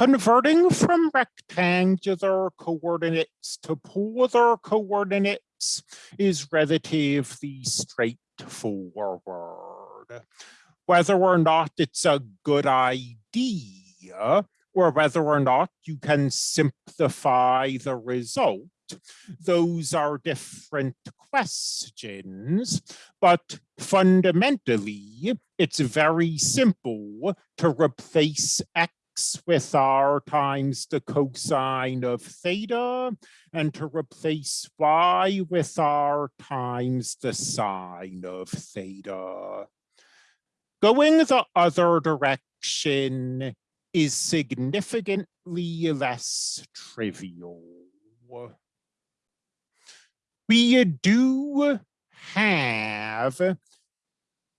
Converting from rectangular coordinates to polar coordinates is relatively straightforward. Whether or not it's a good idea, or whether or not you can simplify the result, those are different questions, but fundamentally, it's very simple to replace x with r times the cosine of theta and to replace y with r times the sine of theta. Going the other direction is significantly less trivial. We do have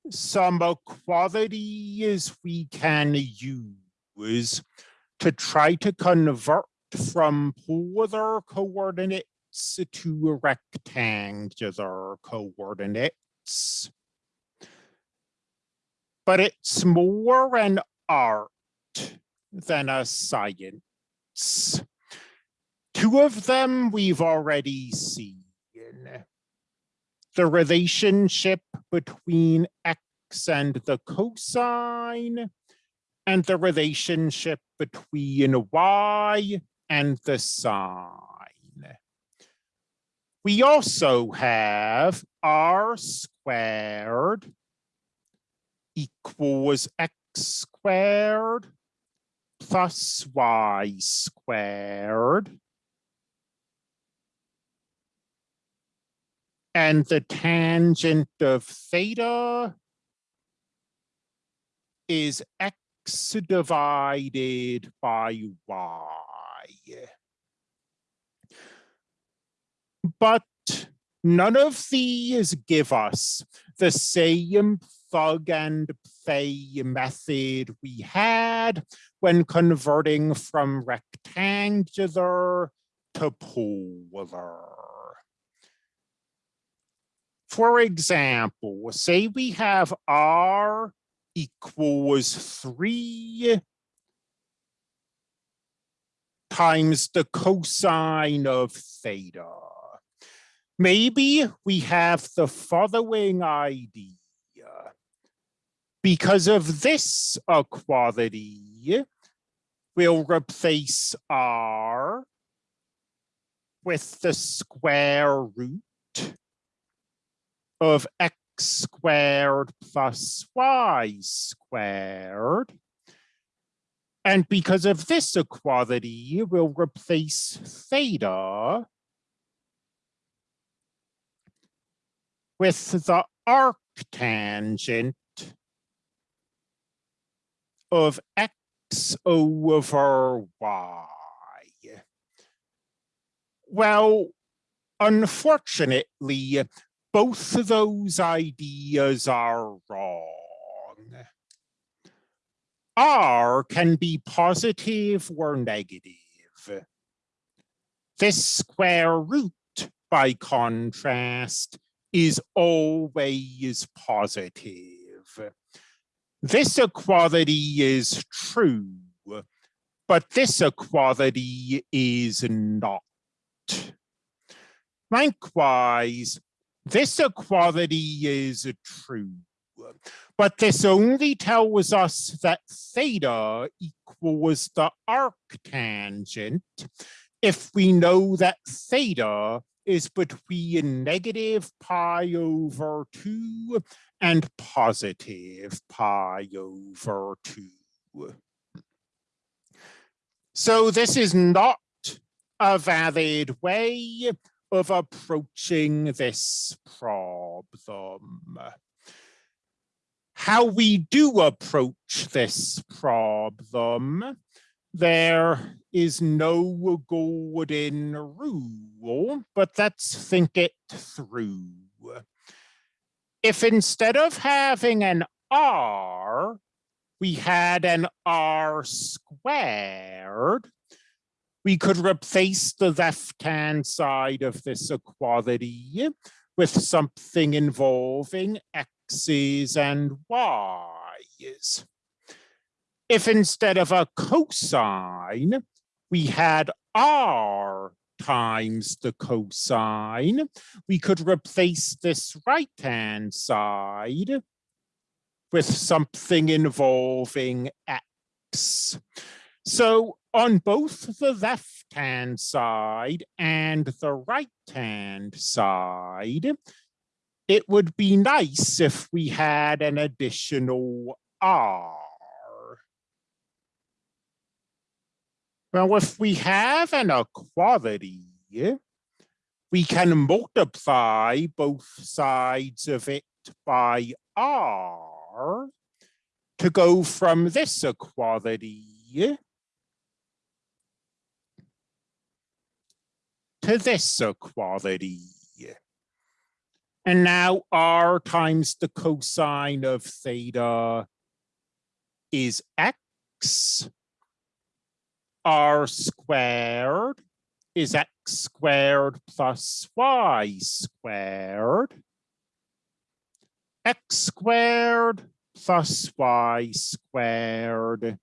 some qualities we can use was to try to convert from polar coordinates to rectangular coordinates. But it's more an art than a science. Two of them we've already seen. The relationship between x and the cosine and the relationship between y and the sine. We also have r squared equals x squared plus y squared. And the tangent of theta is x divided by y. But none of these give us the same plug and play method we had when converting from rectangular to polar. For example, say we have R equals three times the cosine of theta. Maybe we have the following idea. Because of this equality, we'll replace R with the square root of x squared plus y squared. And because of this equality, we'll replace theta with the arctangent of x over y. Well, unfortunately, both of those ideas are wrong. R can be positive or negative. This square root, by contrast, is always positive. This equality is true, but this equality is not. Likewise, this equality is true, but this only tells us that theta equals the arctangent if we know that theta is between negative pi over 2 and positive pi over 2. So this is not a valid way of approaching this problem. How we do approach this problem, there is no golden rule, but let's think it through. If instead of having an R, we had an R squared, we could replace the left-hand side of this equality with something involving x's and y's. if instead of a cosine, we had r times the cosine, we could replace this right-hand side with something involving x. So on both the left-hand side and the right-hand side, it would be nice if we had an additional r. Well, if we have an equality, we can multiply both sides of it by r to go from this equality to this equality. And now r times the cosine of theta is x r squared is x squared plus y squared. x squared plus y squared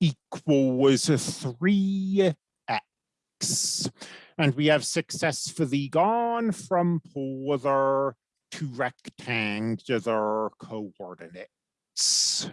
equals 3x. And we have successfully gone from polar to rectangular coordinates.